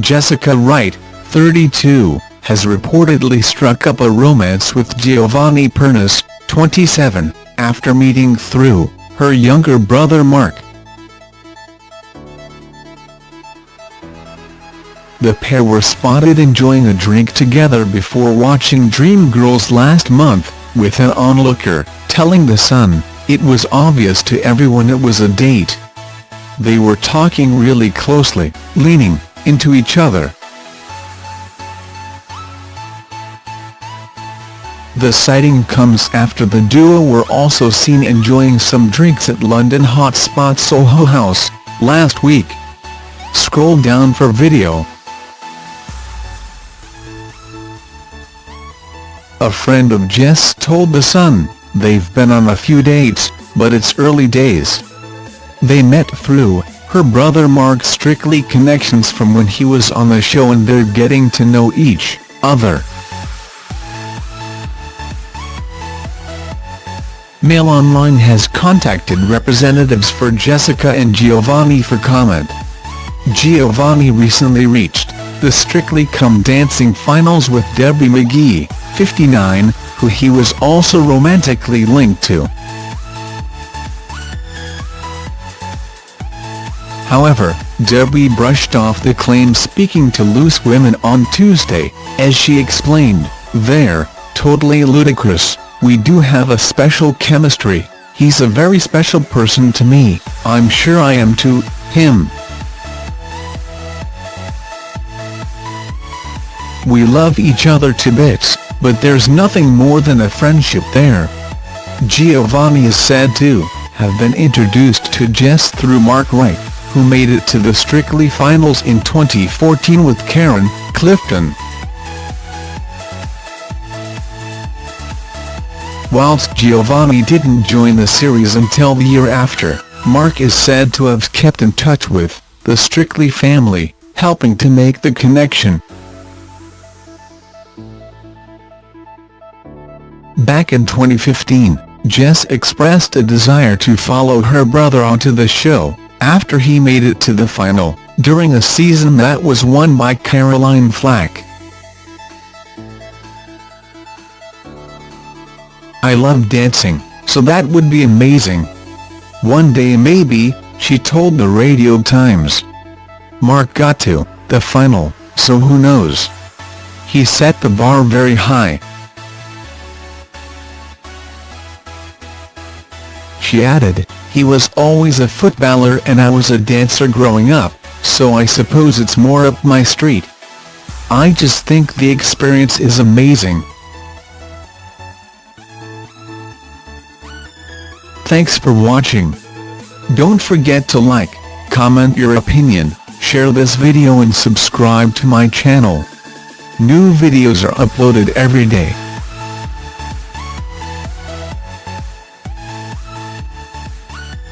Jessica Wright, 32, has reportedly struck up a romance with Giovanni Pernice, 27, after meeting through her younger brother Mark. The pair were spotted enjoying a drink together before watching Dreamgirls last month, with an onlooker telling The Sun, it was obvious to everyone it was a date. They were talking really closely, leaning into each other. The sighting comes after the duo were also seen enjoying some drinks at London hotspot Soho House, last week. Scroll down for video. A friend of Jess told The Sun, they've been on a few dates, but it's early days. They met through her brother Mark's Strictly connections from when he was on the show and they're getting to know each other. Mail Online has contacted representatives for Jessica and Giovanni for comment. Giovanni recently reached the Strictly Come Dancing finals with Debbie McGee, 59, who he was also romantically linked to. However, Debbie brushed off the claim speaking to Loose Women on Tuesday, as she explained, they're totally ludicrous, we do have a special chemistry, he's a very special person to me, I'm sure I am to him. We love each other to bits but there's nothing more than a friendship there. Giovanni is said to have been introduced to Jess through Mark Wright, who made it to the Strictly finals in 2014 with Karen Clifton. Whilst Giovanni didn't join the series until the year after, Mark is said to have kept in touch with the Strictly family, helping to make the connection. Back in 2015, Jess expressed a desire to follow her brother onto the show, after he made it to the final, during a season that was won by Caroline Flack. I love dancing, so that would be amazing. One day maybe, she told the Radio Times. Mark got to the final, so who knows? He set the bar very high. She added, he was always a footballer and I was a dancer growing up, so I suppose it's more up my street. I just think the experience is amazing. Thanks for watching. Don't forget to like, comment your opinion, share this video and subscribe to my channel. New videos are uploaded every day.